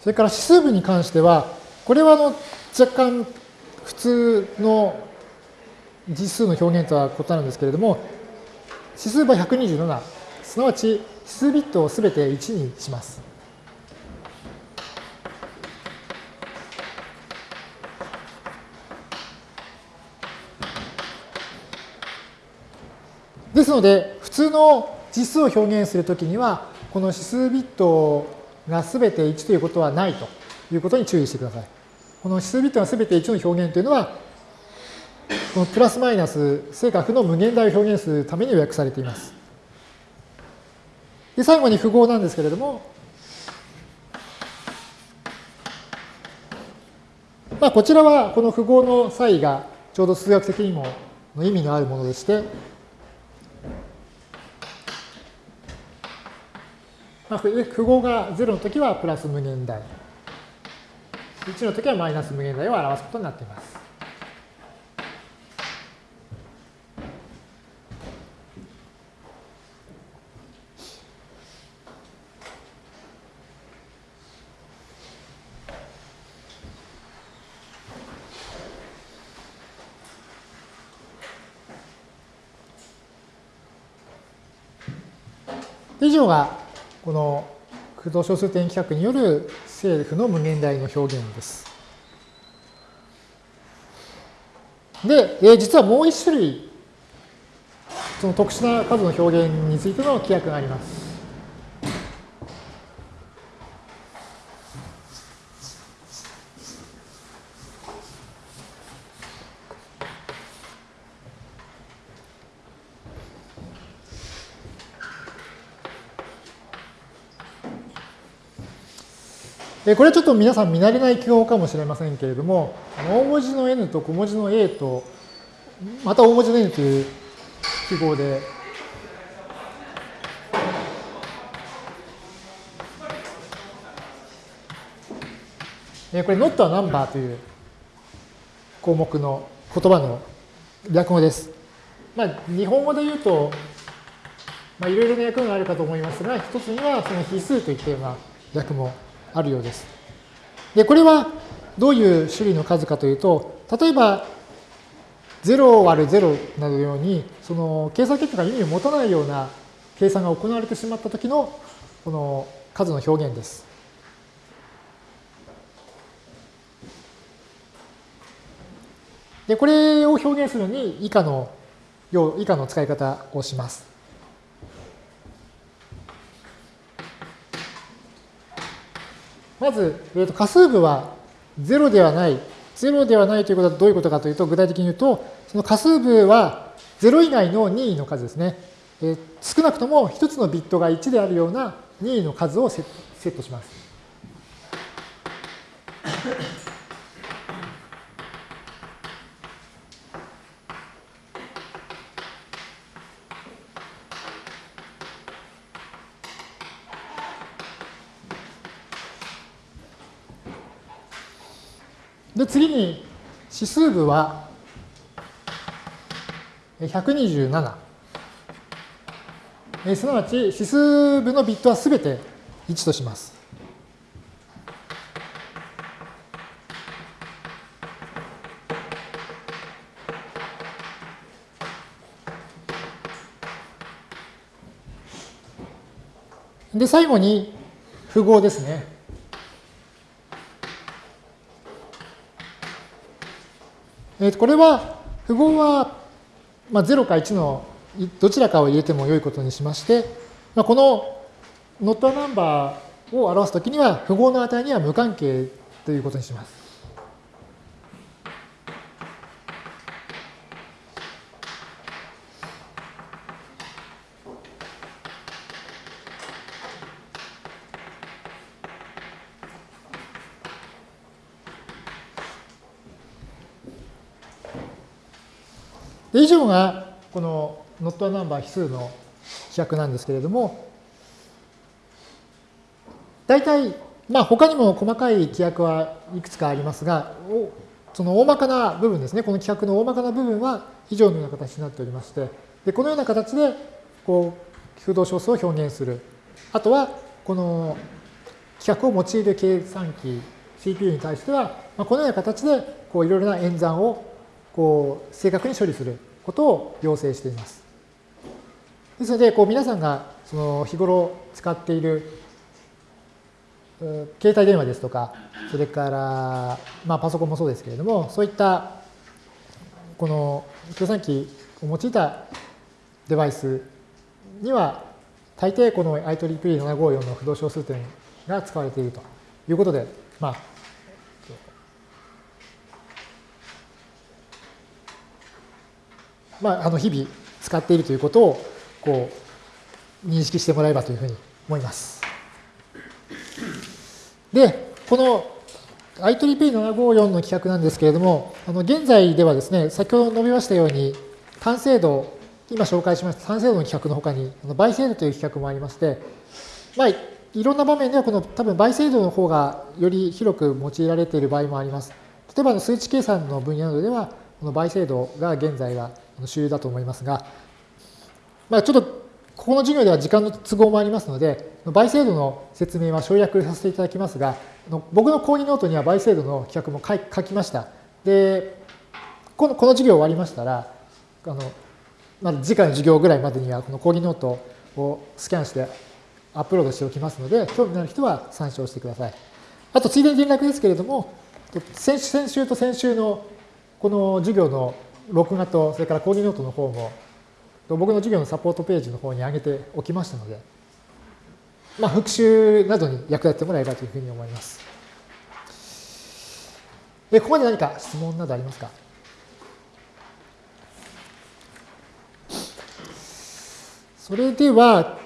それから指数部に関しては、これはあの若干普通の実数の表現とは異なるんですけれども、指数部は127、すなわち指数ビットをすべて1にします。ですので、普通の実数を表現するときには、この指数ビットがすべて1ということはないということに注意してください。この指数ビットがすべて1の表現というのは、このプラスマイナス正確の無限大を表現するために予約されています。で、最後に符号なんですけれども、まあ、こちらはこの符号の差異がちょうど数学的にも意味のあるものでして、まあ、符号が0のときはプラス無限大。1のときはマイナス無限大を表すことになっています。以上がこの駆動小数点規格による政府の無限大の表現です。で、え実はもう一種類、その特殊な数の表現についての規約があります。これはちょっと皆さん見慣れない記号かもしれませんけれども、大文字の n と小文字の a と、また大文字の n という記号で、これ not a number という項目の言葉の略語です。まあ、日本語で言うと、まあ、いろいろな訳があるかと思いますが、一つにはその比数といったような略語あるようです。で、これはどういう種類の数かというと、例えば、0割る0などのように、その計算結果が意味を持たないような計算が行われてしまったときの、この数の表現です。で、これを表現するに以下の、以下の使い方をします。まず、えー、と仮数部は0ではない。0ではないということはどういうことかというと、具体的に言うと、その仮数部は0以外の任意の数ですね。えー、少なくとも1つのビットが1であるような任意の数をセットします。で、次に指数部は127。えすなわち指数部のビットはすべて1とします。で、最後に符号ですね。えー、これは、符号は、まあ、0か1のどちらかを入れても良いことにしまして、まあ、このノットナンバーを表すときには、符号の値には無関係ということにします。以上がこの not a number 比数の規約なんですけれども、大体、まあ他にも細かい規約はいくつかありますが、その大まかな部分ですね、この規約の大まかな部分は以上のような形になっておりまして、でこのような形でこう空洞小数を表現する。あとは、この規格を用いる計算機 CPU に対しては、まあ、このような形でこういろいろな演算をこう正確に処理することを要請しています。ですので、こう皆さんがその日頃使っている携帯電話ですとか、それから、まあ、パソコンもそうですけれども、そういったこの計算機を用いたデバイスには、大抵この IEEE754 の不動小数点が使われているということで、まあ、まあ、あの日々使っているということをこう認識してもらえばというふうに思います。で、この IEEE754 の規格なんですけれども、あの現在ではですね、先ほど述べましたように、単精度、今紹介しました単精度の規格のほかに、倍精度という規格もありまして、まあ、いろんな場面ではこの多分倍精度の方がより広く用いられている場合もあります。例えば数値計算の分野などでは、この倍精度が現在は主流だと思いますが、まあ、ちょっとここの授業では時間の都合もありますので、倍精度の説明は省略させていただきますが、僕の講義ノートには倍精度の規格も書きました。で、このこの授業終わりましたら、あのま次回の授業ぐらいまでにはこの講義ノートをスキャンしてアップロードしておきますので、興味のある人は参照してください。あと、ついでに連絡ですけれども、先週と先週のこの授業の録画と、それから講義ノートの方も、僕の授業のサポートページの方に上げておきましたので、まあ、復習などに役立ってもらえばというふうに思います。で、ここまで何か質問などありますか？それでは、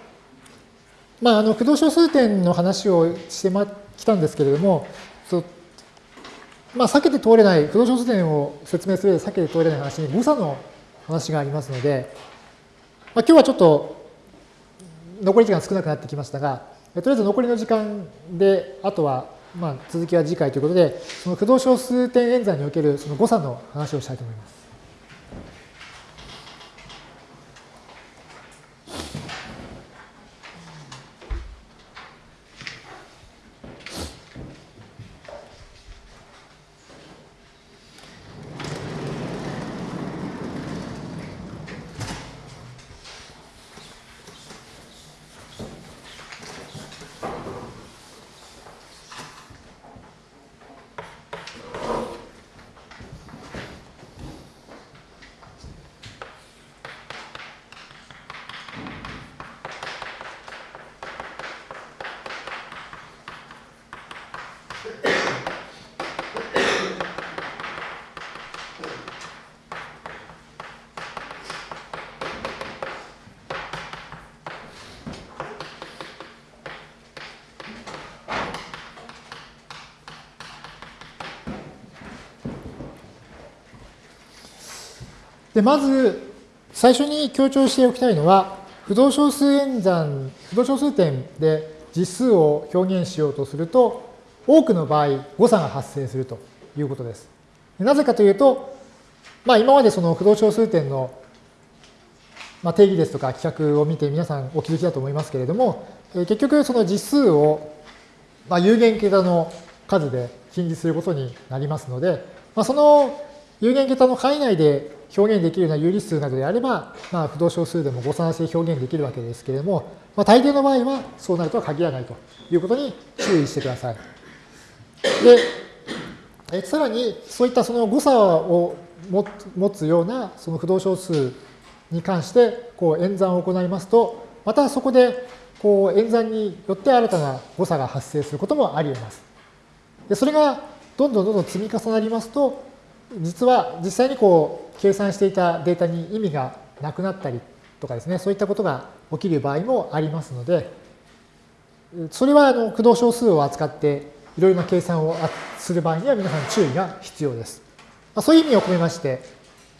まあ、あの、駆動小数点の話をしてきたんですけれども、まあ、避けて通れない、不動小数点を説明する上で避けて通れない話に誤差の話がありますので、まあ、今日はちょっと残り時間少なくなってきましたが、とりあえず残りの時間で、あとはまあ続きは次回ということで、その不動小数点演算におけるその誤差の話をしたいと思います。で、まず、最初に強調しておきたいのは、不動小数演算、不動小数点で実数を表現しようとすると、多くの場合、誤差が発生するということです。なぜかというと、まあ、今までその不動小数点のまあ、定義ですとか規格を見て皆さんお気づきだと思いますけれども、え結局その実数をまあ有限桁の数で近似することになりますので、まあ、その有限桁の範囲内で表現できるような有理数などであれば、まあ、不動小数でも誤差なしで表現できるわけですけれども、まあ、大抵の場合はそうなるとは限らないということに注意してください。で、えさらにそういったその誤差を持つようなその不動小数に関してこう演算を行いますと、またそこでこう演算によって新たな誤差が発生することもあり得ます。でそれがどんどんどんどん積み重なりますと、実は実際にこう計算していたデータに意味がなくなったりとかですね、そういったことが起きる場合もありますので、それはあの駆動小数を扱っていろいろな計算をする場合には皆さん注意が必要です。ま、そういう意味を込めまして、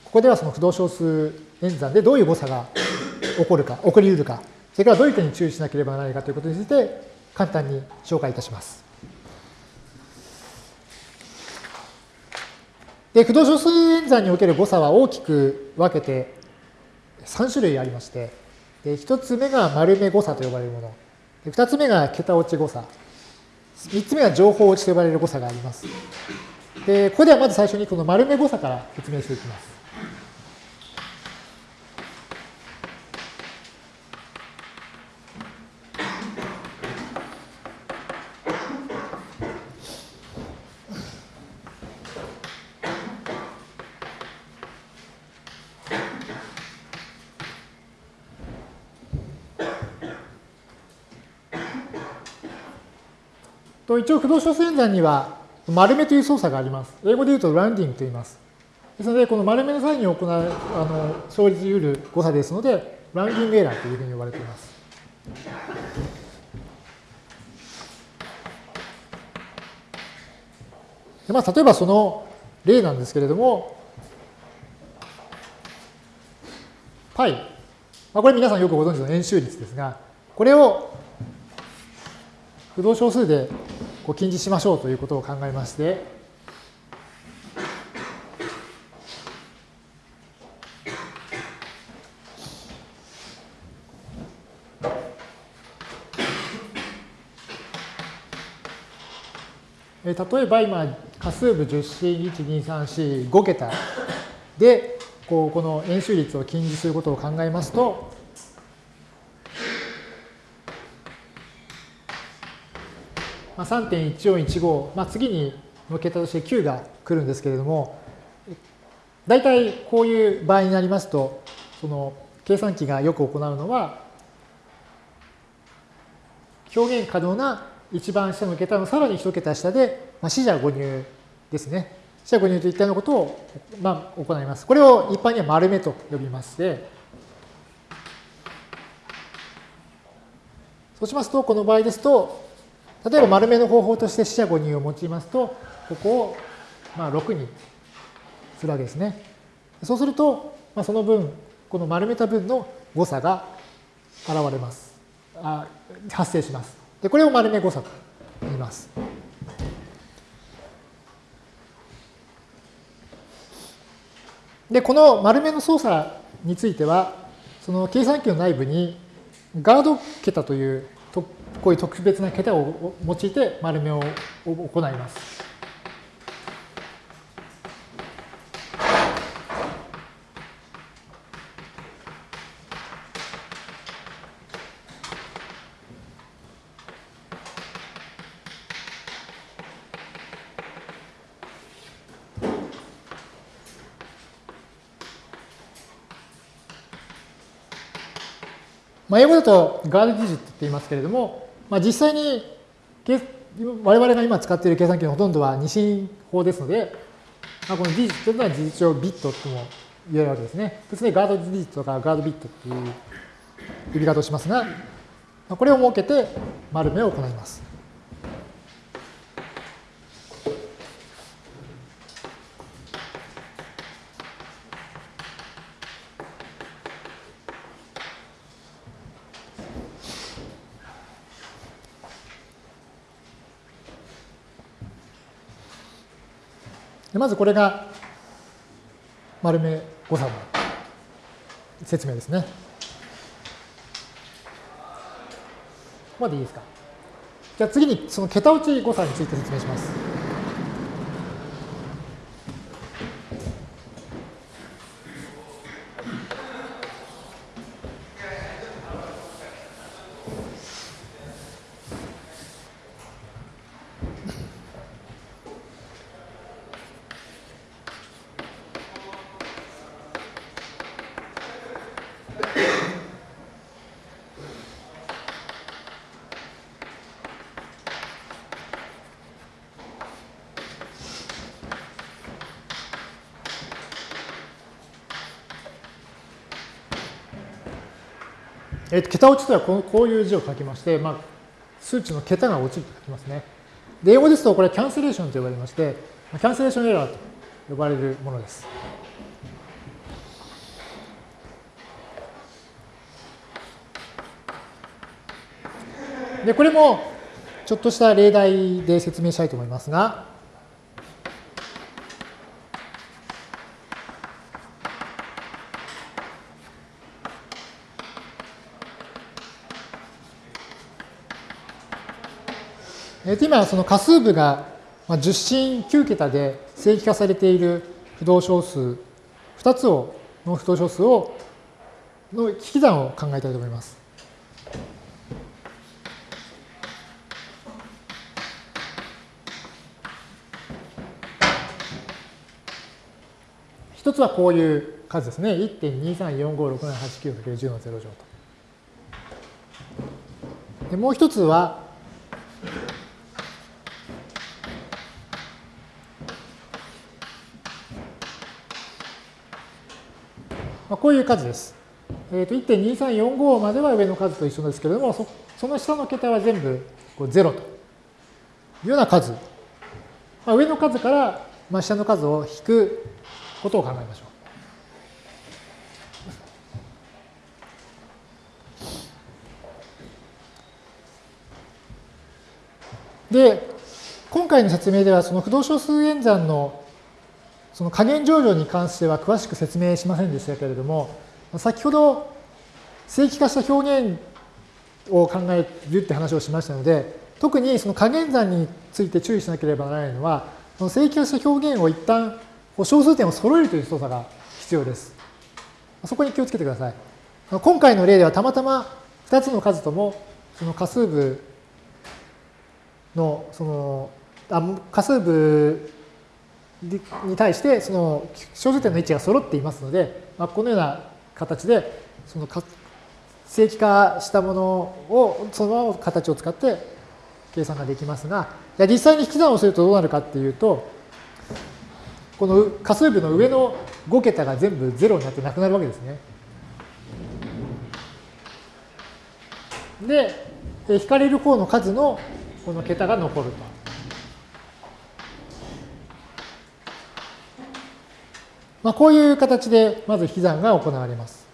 ここではその不動小数演算でどういう誤差が起こるか、起こり得るか、それからどういう点に注意しなければならないかということについて簡単に紹介いたします。で、不動小数演算における誤差は大きく分けて3種類ありまして、で1つ目が丸目誤差と呼ばれるもの、で2つ目が桁落ち誤差、3つ目が情報落ちと呼ばれる誤差があります。で、ここではまず最初にこの丸目誤差から説明していきます。一応、不動小数演算には丸目という操作があります。英語で言うとラウンディングと言います。ですので、この丸目の際に行う、あの、生じ得る誤差ですので、ラウンディングエラーというふうに呼ばれています。でまあ、例えばその例なんですけれども、π、まあ、これ皆さんよくご存知の円周率ですが、これを不動小数でこう近似しましょうということを考えまして、例えば今、仮数部10進1、2、3、4、5桁で、こうこの円周率を近似することを考えますと、まあ、3.1415、まあ、次にの桁として9が来るんですけれども、大体こういう場合になりますと、その計算機がよく行うのは、表現可能な一番下の桁のさらに一桁下で、まあ、死者誤入ですね。死者誤入といったようなことを、まあ、行います。これを一般には丸目と呼びまして、そうしますと、この場合ですと、例えば丸目の方法として四捨五入を用いますと、ここをまあ6にするわけですね。そうすると、まあ、その分、この丸めた分の誤差が現れます。あ発生します。で、これを丸め誤差と言います。で、この丸めの操作については、その計算機の内部にガード桁というこういう特別な桁を用いて丸めを行います。まあ、英語だとガードディジットって言いますけれども、まあ、実際に我々が今使っている計算機のほとんどは二進法ですので、まあ、このディジットというのは事実上ビットとも言えるわけですね。別にガードディジットとかガードビットという呼び方をしますが、これを設けて丸めを行います。まずこれが丸め誤差の説明ですね。ここまでいいですか？じゃあ次にその桁落ち誤差について説明します。えー、と桁落ちとはここういう字を書きまして、まあ、数値の桁が落ちると書きますね。で、英語ですとこれはキャンセレーションと呼ばれまして、キャンセレーションエラーと呼ばれるものです。で、これもちょっとした例題で説明したいと思いますが、えー、と今、その仮数部が10進9桁で正規化されている不動小数、2つをの不動小数をの引き算を考えたいと思います。一つはこういう数ですね。1.234567891 0の0乗と。でもう一つは、まあ、こういう数です。えー、と1.2345までは上の数と一緒ですけれども、そその下の桁は全部こう0というような数。まあ、上の数から、まあ、下の数を引くことを考えましょう。で、今回の説明では、その不動小数演算のその加減上場に関しては詳しく説明しませんでしたけれども、先ほど正規化した表現を考えるって話をしましたので、特にその加減算について注意しなければならないのは、その正規化した表現を一旦小数点を揃えるという操作が必要です。そこに気をつけてください。今回の例ではたまたま2つの数ともその仮数部のそのあ仮数部に対してその小数点の位置が揃っていますので、まあ、このような形でその正規化したものをそのまま形を使って計算ができますが実際に引き算をするとどうなるかっていうとこの仮数部の上の5桁が全部0になってなくなるわけですね。で、引かれる方の数のこの桁が残ると。まあ、こういう形でまず引き算が行われます。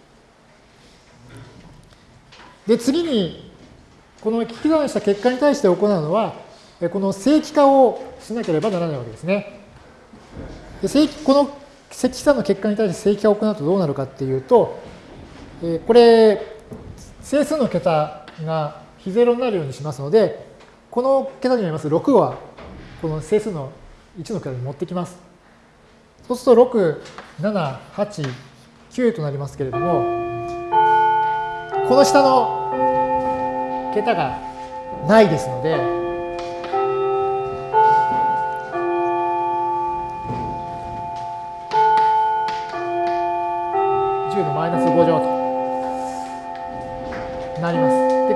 で、次に、この引き算した結果に対して行うのは、この正規化をしなければならないわけですね。で正規この積算の結果に対して正規化を行うとどうなるかっていうと、え、これ、整数の桁が非ゼロになるようにしますので、この桁にあります6は、この整数の1の桁に持ってきます。そうすると6、7、8、9となりますけれども、この下の桁がないですので、5乗となります。で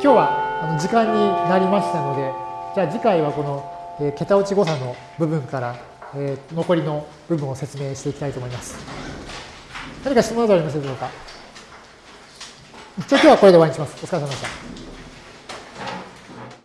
今日はあの時間になりましたので、じゃあ次回はこの、桁落ち誤差の部分から、えー、残りの部分を説明していきたいと思います。何か質問などありますでしょうか？一応今日はこれで終わりにします。お疲れ様でした。